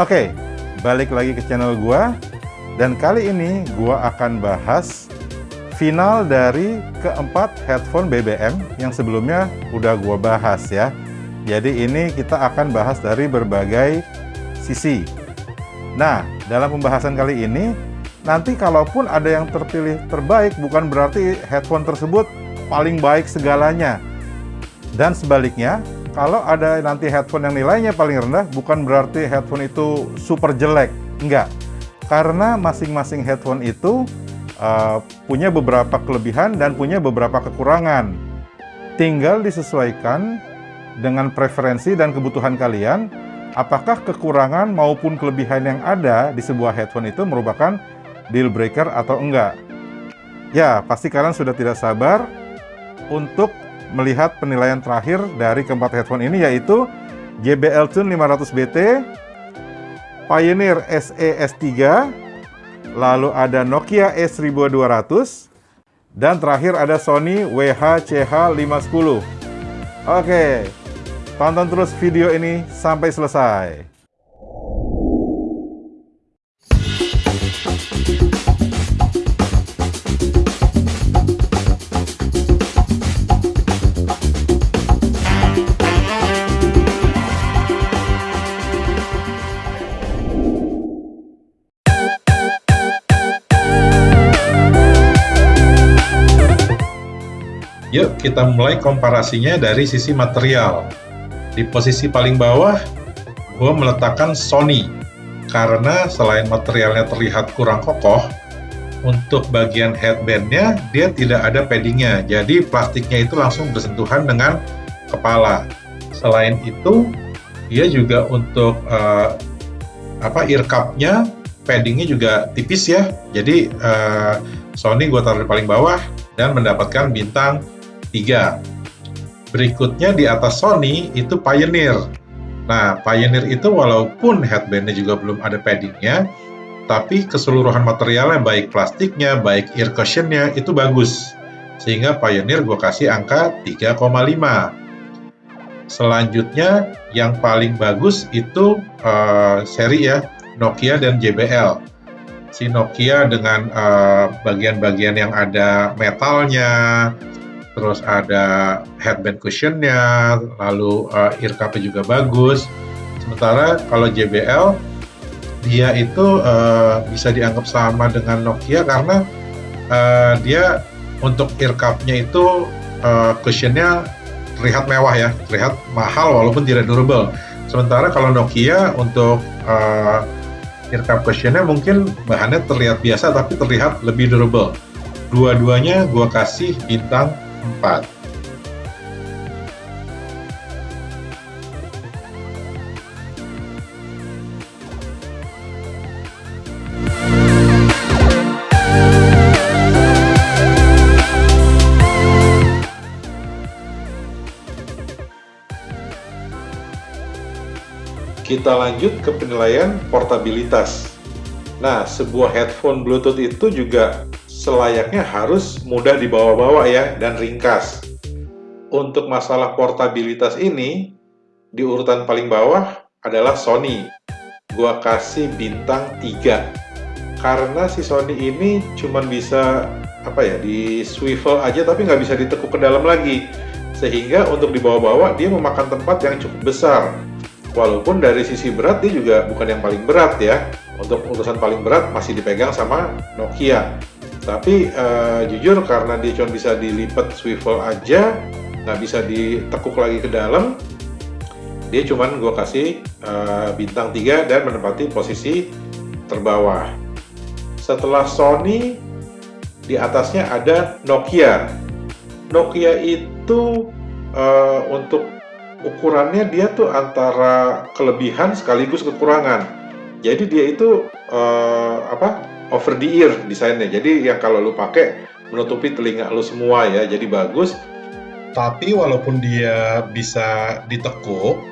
Oke, balik lagi ke channel gua dan kali ini gua akan bahas final dari keempat headphone BBM yang sebelumnya udah gua bahas ya. Jadi ini kita akan bahas dari berbagai sisi. Nah, dalam pembahasan kali ini nanti kalaupun ada yang terpilih terbaik bukan berarti headphone tersebut paling baik segalanya. Dan sebaliknya, kalau ada nanti headphone yang nilainya paling rendah, bukan berarti headphone itu super jelek. Enggak. Karena masing-masing headphone itu uh, punya beberapa kelebihan dan punya beberapa kekurangan. Tinggal disesuaikan dengan preferensi dan kebutuhan kalian, apakah kekurangan maupun kelebihan yang ada di sebuah headphone itu merupakan deal breaker atau enggak. Ya, pasti kalian sudah tidak sabar untuk melihat penilaian terakhir dari keempat headphone ini yaitu JBL Tune 500BT, Pioneer SE S3, lalu ada Nokia E1200, dan terakhir ada Sony WH-CH510. Oke, tonton terus video ini sampai selesai. Kita mulai komparasinya dari sisi material. Di posisi paling bawah, gue meletakkan Sony. Karena selain materialnya terlihat kurang kokoh, untuk bagian headbandnya dia tidak ada paddingnya, jadi plastiknya itu langsung bersentuhan dengan kepala. Selain itu, dia juga untuk uh, apa ear cupnya paddingnya juga tipis ya, jadi uh, Sony gue taruh di paling bawah dan mendapatkan bintang 3. Berikutnya di atas Sony itu Pioneer. Nah, Pioneer itu walaupun headbandnya juga belum ada paddingnya, tapi keseluruhan materialnya baik plastiknya, baik ear cushionnya itu bagus. Sehingga Pioneer gue kasih angka 3,5. Selanjutnya yang paling bagus itu uh, seri ya, Nokia dan JBL. Si Nokia dengan eh, bagian-bagian uh, yang ada metalnya, terus ada headband cushionnya, lalu uh, ear cupnya juga bagus. Sementara kalau JBL dia itu uh, bisa dianggap sama dengan Nokia karena uh, dia untuk ear cupnya itu uh, cushionnya terlihat mewah ya, terlihat mahal walaupun tidak durable. Sementara kalau Nokia untuk uh, ear cup cushionnya mungkin bahannya terlihat biasa tapi terlihat lebih durable. Dua-duanya gue kasih bintang 4. Kita lanjut ke penilaian portabilitas. Nah, sebuah headphone Bluetooth itu juga selayaknya harus mudah dibawa-bawa ya dan ringkas. Untuk masalah portabilitas ini, di urutan paling bawah adalah Sony. Gua kasih bintang 3. Karena si Sony ini cuman bisa apa ya di swivel aja tapi nggak bisa ditekuk ke dalam lagi. Sehingga untuk dibawa-bawa dia memakan tempat yang cukup besar. Walaupun dari sisi berat dia juga bukan yang paling berat ya. Untuk urusan paling berat masih dipegang sama Nokia tapi uh, jujur karena dia cuma bisa dilipat swivel aja nggak bisa ditekuk lagi ke dalam dia cuman gue kasih uh, bintang 3 dan menempati posisi terbawah. Setelah Sony di atasnya ada Nokia. Nokia itu uh, untuk ukurannya dia tuh antara kelebihan sekaligus kekurangan. Jadi dia itu uh, apa over the ear desainnya. Jadi yang kalau lu pakai menutupi telinga lu semua ya, jadi bagus. Tapi walaupun dia bisa ditekuk,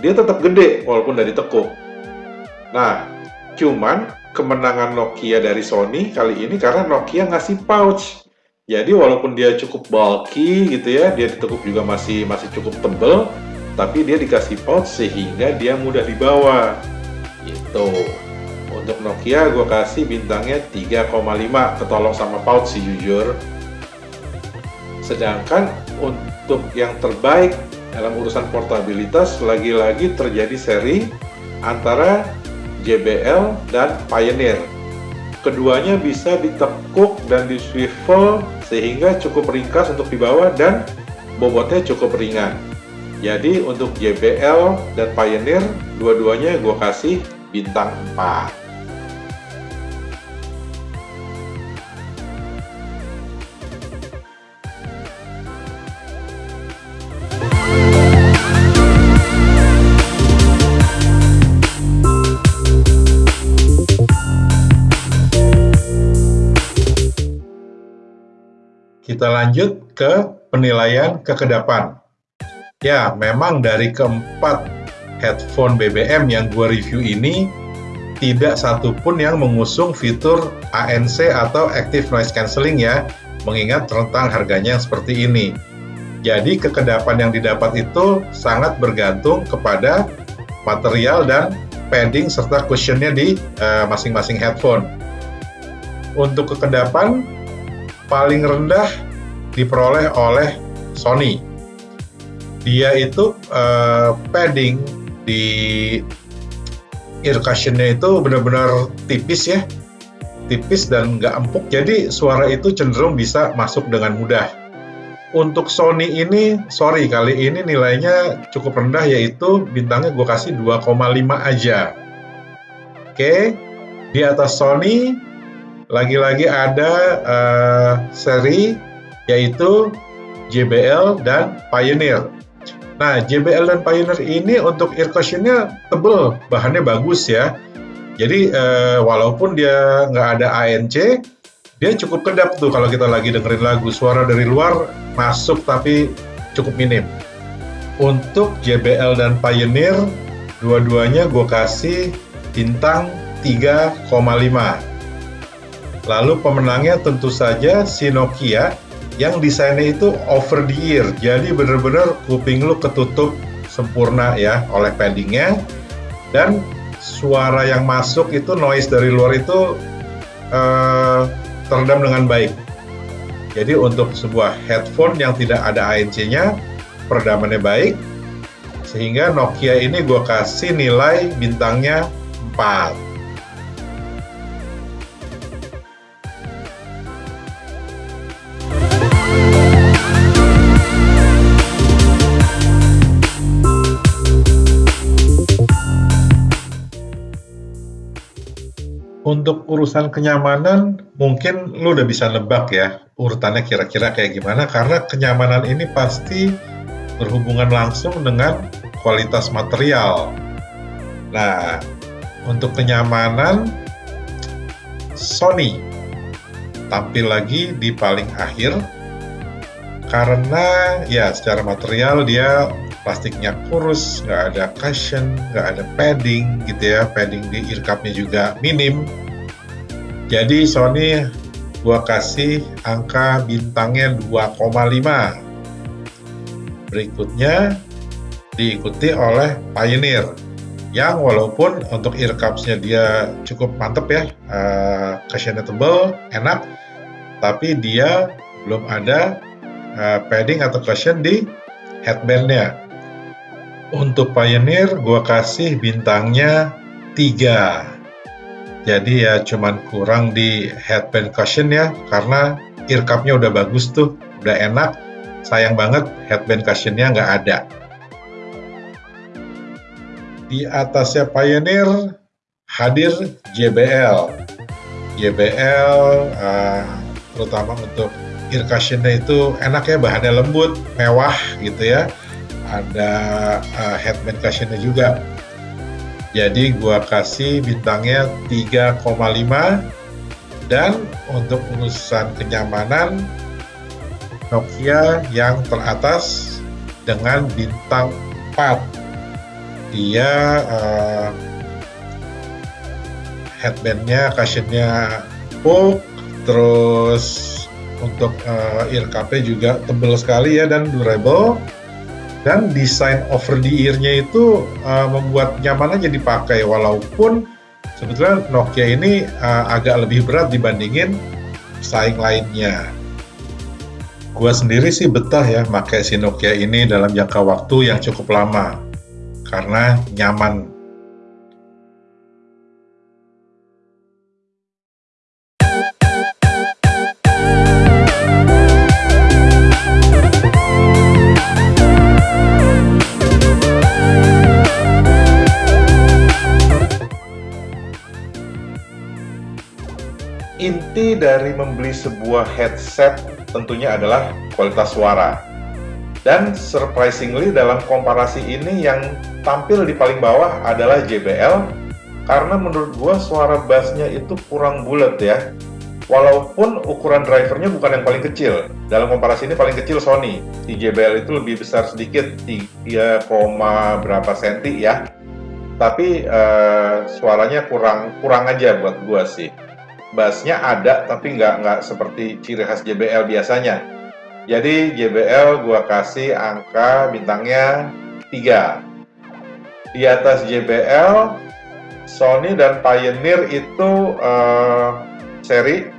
dia tetap gede walaupun dari ditekuk. Nah, cuman kemenangan Nokia dari Sony kali ini karena Nokia ngasih pouch. Jadi walaupun dia cukup bulky gitu ya, dia ditekuk juga masih masih cukup tebel, tapi dia dikasih pouch sehingga dia mudah dibawa. Itu. Untuk Nokia gue kasih bintangnya 3,5 ketolong sama pouch sih jujur. Sedangkan untuk yang terbaik dalam urusan portabilitas lagi-lagi terjadi seri antara JBL dan Pioneer. Keduanya bisa ditekuk dan di swivel sehingga cukup ringkas untuk dibawa dan bobotnya cukup ringan. Jadi untuk JBL dan Pioneer dua-duanya gue kasih bintang 4. Kita lanjut ke penilaian kekedapan. Ya, memang dari keempat headphone BBM yang gue review ini, tidak satupun yang mengusung fitur ANC atau Active Noise Cancelling ya, mengingat rentang harganya yang seperti ini. Jadi kekedapan yang didapat itu sangat bergantung kepada material dan padding serta cushionnya di eh, masing-masing uh, headphone. Untuk kekedapan, paling rendah diperoleh oleh Sony. Dia itu uh, padding di ear cushionnya itu benar-benar tipis ya, tipis dan nggak empuk. Jadi suara itu cenderung bisa masuk dengan mudah. Untuk Sony ini, sorry kali ini nilainya cukup rendah yaitu bintangnya gue kasih 2,5 aja. Oke, di atas Sony lagi-lagi ada uh, seri yaitu JBL dan Pioneer. Nah, JBL dan Pioneer ini untuk ear cushionnya tebel, bahannya bagus ya. Jadi uh, walaupun dia nggak ada ANC, dia cukup kedap tuh kalau kita lagi dengerin lagu. Suara dari luar masuk tapi cukup minim. Untuk JBL dan Pioneer, dua-duanya gue kasih bintang 3,5. Lalu pemenangnya tentu saja si Nokia yang desainnya itu over the ear. Jadi benar-benar kuping lu ketutup sempurna ya oleh paddingnya dan suara yang masuk itu noise dari luar itu uh, teredam dengan baik. Jadi untuk sebuah headphone yang tidak ada ANC-nya, peredamannya baik, sehingga Nokia ini gue kasih nilai bintangnya 4. Untuk urusan kenyamanan, mungkin lu udah bisa nebak ya urutannya kira-kira kayak gimana karena kenyamanan ini pasti berhubungan langsung dengan kualitas material. Nah, untuk kenyamanan Sony tampil lagi di paling akhir karena ya secara material dia plastiknya kurus, nggak ada cushion, nggak ada padding gitu ya, padding di ear cupnya juga minim. Jadi Sony gua kasih angka bintangnya 2,5. Berikutnya diikuti oleh Pioneer yang walaupun untuk ear cupsnya dia cukup mantep ya, uh, cushionnya tebel, enak, tapi dia belum ada uh, padding atau cushion di headbandnya. Untuk Pioneer gue kasih bintangnya 3. Jadi ya cuman kurang di headband cushion ya karena ear cup-nya udah bagus tuh, udah enak. Sayang banget headband cushionnya nggak ada. Di atasnya Pioneer hadir JBL. JBL uh, terutama untuk ear cushionnya itu enak ya bahannya lembut, mewah gitu ya ada uh, headband cushionnya juga jadi gua kasih bintangnya 3,5 dan untuk urusan kenyamanan Nokia yang teratas dengan bintang 4 dia uh, headbandnya cushionnya empuk terus untuk uh, ear juga tebal sekali ya dan durable dan desain over the ear-nya itu uh, membuat nyaman aja dipakai. Walaupun sebetulnya Nokia ini uh, agak lebih berat dibandingin saing lainnya. Gua sendiri sih betah ya pakai si Nokia ini dalam jangka waktu yang cukup lama. Karena nyaman sebuah headset tentunya adalah kualitas suara. Dan surprisingly dalam komparasi ini yang tampil di paling bawah adalah JBL karena menurut gua suara bassnya itu kurang bulat ya. Walaupun ukuran drivernya bukan yang paling kecil. Dalam komparasi ini paling kecil Sony. Di JBL itu lebih besar sedikit 3, berapa senti ya. Tapi uh, suaranya kurang kurang aja buat gua sih bassnya ada tapi nggak nggak seperti ciri khas JBL biasanya. Jadi JBL gua kasih angka bintangnya 3 di atas JBL Sony dan Pioneer itu uh, seri.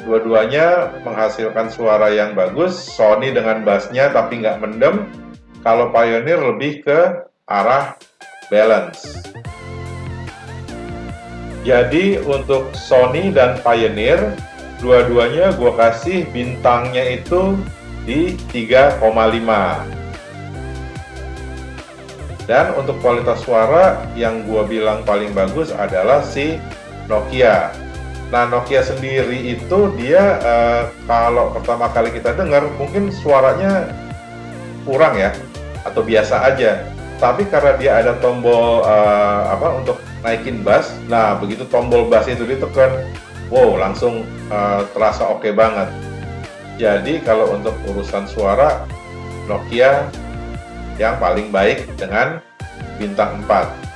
Dua-duanya menghasilkan suara yang bagus Sony dengan bassnya tapi nggak mendem. Kalau Pioneer lebih ke arah balance jadi untuk Sony dan Pioneer, dua-duanya gue kasih bintangnya itu di 3,5. Dan untuk kualitas suara yang gue bilang paling bagus adalah si Nokia. Nah Nokia sendiri itu dia uh, kalau pertama kali kita dengar mungkin suaranya kurang ya atau biasa aja. Tapi karena dia ada tombol uh, apa untuk naikin bass. Nah begitu tombol bass itu ditekan wow langsung uh, terasa oke okay banget. Jadi kalau untuk urusan suara Nokia yang paling baik dengan bintang 4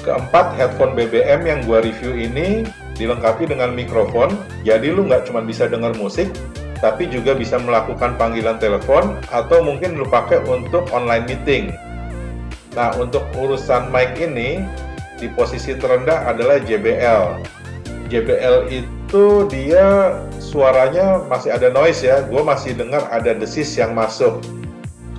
Keempat, headphone BBM yang gua review ini dilengkapi dengan mikrofon, jadi lu nggak cuma bisa dengar musik, tapi juga bisa melakukan panggilan telepon atau mungkin lu pakai untuk online meeting. Nah, untuk urusan mic ini, di posisi terendah adalah JBL. JBL itu dia suaranya masih ada noise ya, gue masih dengar ada desis yang masuk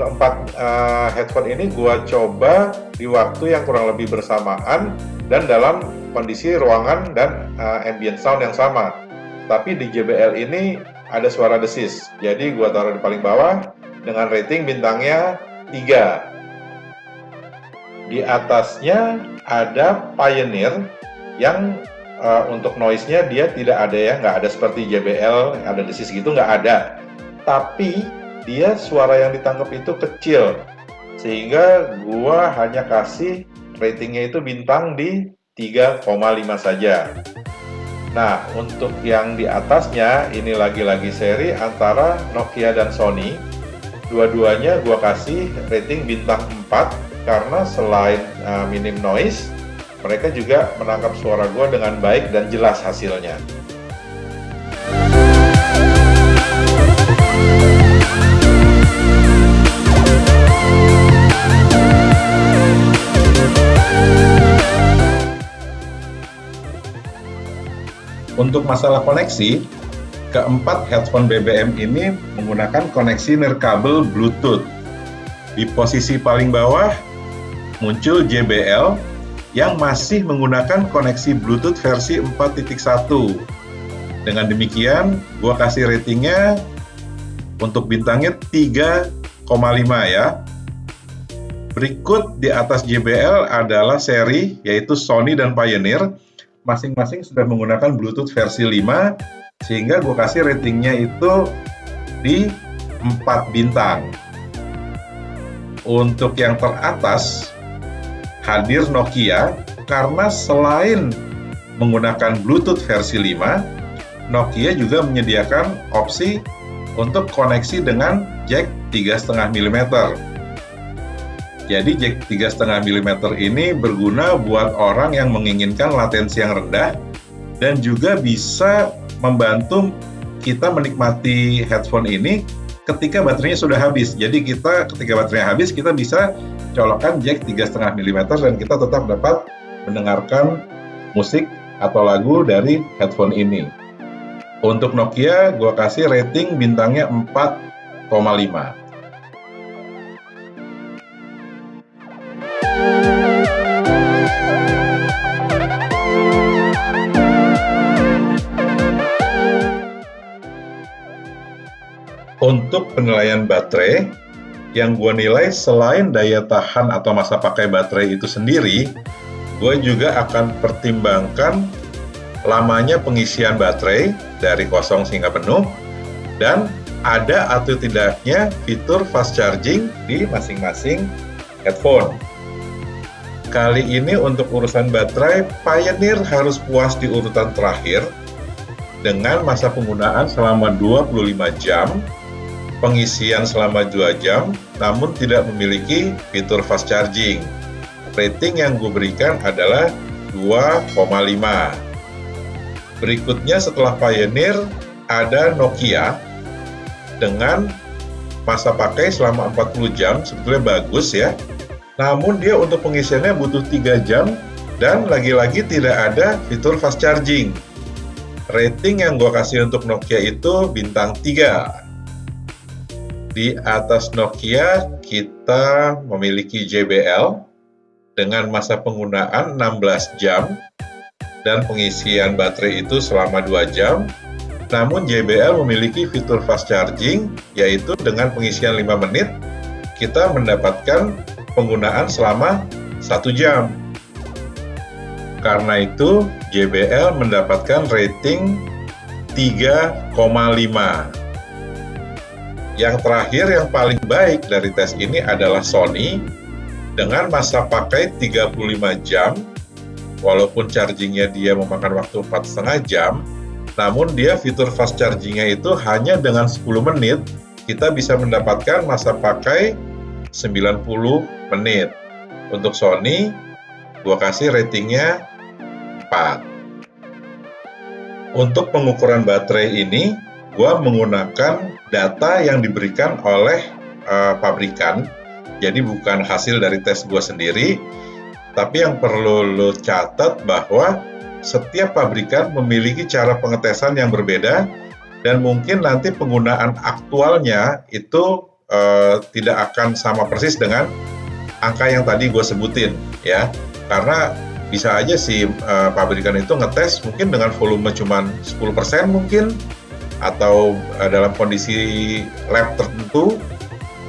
keempat uh, headphone ini gua coba di waktu yang kurang lebih bersamaan dan dalam kondisi ruangan dan uh, ambient sound yang sama. Tapi di JBL ini ada suara desis. Jadi gua taruh di paling bawah dengan rating bintangnya 3. Di atasnya ada Pioneer yang uh, untuk noise-nya dia tidak ada ya, nggak ada seperti JBL, ada desis gitu nggak ada. Tapi dia suara yang ditangkap itu kecil. Sehingga gua hanya kasih ratingnya itu bintang di 3,5 saja. Nah untuk yang di atasnya ini lagi-lagi seri antara Nokia dan Sony. Dua-duanya gua kasih rating bintang 4 karena selain uh, minim noise mereka juga menangkap suara gua dengan baik dan jelas hasilnya Untuk masalah koneksi, keempat headphone BBM ini menggunakan koneksi nirkabel Bluetooth. Di posisi paling bawah muncul JBL yang masih menggunakan koneksi Bluetooth versi 4.1. Dengan demikian, gua kasih ratingnya untuk bintangnya 3,5 ya. Berikut di atas JBL adalah seri yaitu Sony dan Pioneer masing-masing sudah menggunakan Bluetooth versi 5 sehingga gue kasih ratingnya itu di 4 bintang untuk yang teratas hadir Nokia karena selain menggunakan Bluetooth versi 5, Nokia juga menyediakan opsi untuk koneksi dengan jack 3,5 mm. Jadi jack 3,5 mm ini berguna buat orang yang menginginkan latensi yang rendah dan juga bisa membantu kita menikmati headphone ini ketika baterainya sudah habis. Jadi kita ketika baterainya habis kita bisa colokkan jack 3,5 mm dan kita tetap dapat mendengarkan musik atau lagu dari headphone ini. Untuk Nokia, gue kasih rating bintangnya 4,5. Untuk penilaian baterai, yang gue nilai selain daya tahan atau masa pakai baterai itu sendiri, gue juga akan pertimbangkan lamanya pengisian baterai dari kosong hingga penuh, dan ada atau tidaknya fitur fast charging di masing-masing headphone. Kali ini untuk urusan baterai, Pioneer harus puas di urutan terakhir dengan masa penggunaan selama 25 jam pengisian selama 2 jam, namun tidak memiliki fitur fast charging. Rating yang gue berikan adalah 2,5. Berikutnya setelah Pioneer, ada Nokia dengan masa pakai selama 40 jam, sebetulnya bagus ya. Namun dia untuk pengisiannya butuh 3 jam dan lagi-lagi tidak ada fitur fast charging. Rating yang gue kasih untuk Nokia itu bintang 3 di atas Nokia kita memiliki JBL dengan masa penggunaan 16 jam dan pengisian baterai itu selama 2 jam. Namun JBL memiliki fitur fast charging yaitu dengan pengisian 5 menit kita mendapatkan penggunaan selama 1 jam. Karena itu JBL mendapatkan rating 3,5 yang terakhir yang paling baik dari tes ini adalah Sony dengan masa pakai 35 jam. Walaupun chargingnya dia memakan waktu 4,5 jam namun dia fitur fast chargingnya itu hanya dengan 10 menit. Kita bisa mendapatkan masa pakai 90 menit. Untuk Sony gua kasih ratingnya 4 untuk pengukuran baterai ini gua menggunakan data yang diberikan oleh uh, pabrikan, jadi bukan hasil dari tes gue sendiri, tapi yang perlu lo catat bahwa setiap pabrikan memiliki cara pengetesan yang berbeda. Dan mungkin nanti penggunaan aktualnya itu uh, tidak akan sama persis dengan angka yang tadi gue sebutin ya. Karena bisa aja si uh, pabrikan itu ngetes mungkin dengan volume cuma 10% mungkin atau uh, dalam kondisi lab tertentu.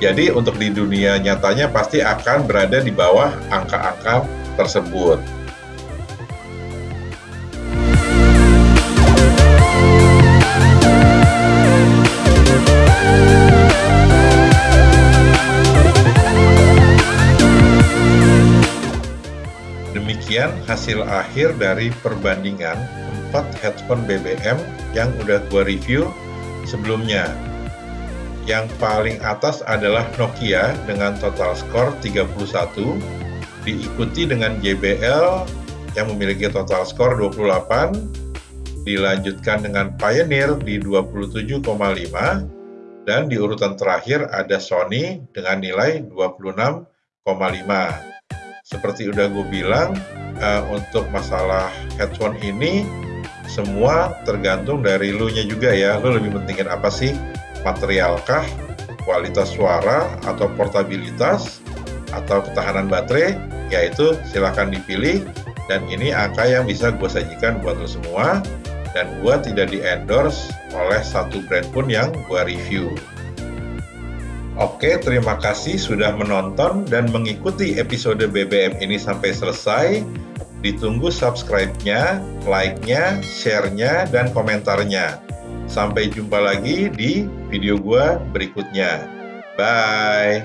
Jadi untuk di dunia nyatanya pasti akan berada di bawah angka-angka tersebut. Hasil akhir dari perbandingan 4 headphone BBM yang udah gue review sebelumnya. Yang paling atas adalah Nokia dengan total skor 31, diikuti dengan JBL yang memiliki total skor 28, dilanjutkan dengan Pioneer di 27,5, dan di urutan terakhir ada Sony dengan nilai 26,5. Seperti udah gue bilang, uh, untuk masalah headphone ini semua tergantung dari lu nya juga ya. Lu lebih pentingin apa sih? Materialkah? Kualitas suara? Atau portabilitas? Atau ketahanan baterai? Yaitu silahkan dipilih. Dan ini angka yang bisa gue sajikan buat lo semua. Dan gue tidak di endorse oleh satu brand pun yang gue review Oke, terima kasih sudah menonton dan mengikuti episode BBM ini sampai selesai. Ditunggu subscribe-nya, like-nya, share-nya, dan komentarnya. Sampai jumpa lagi di video gua berikutnya. Bye!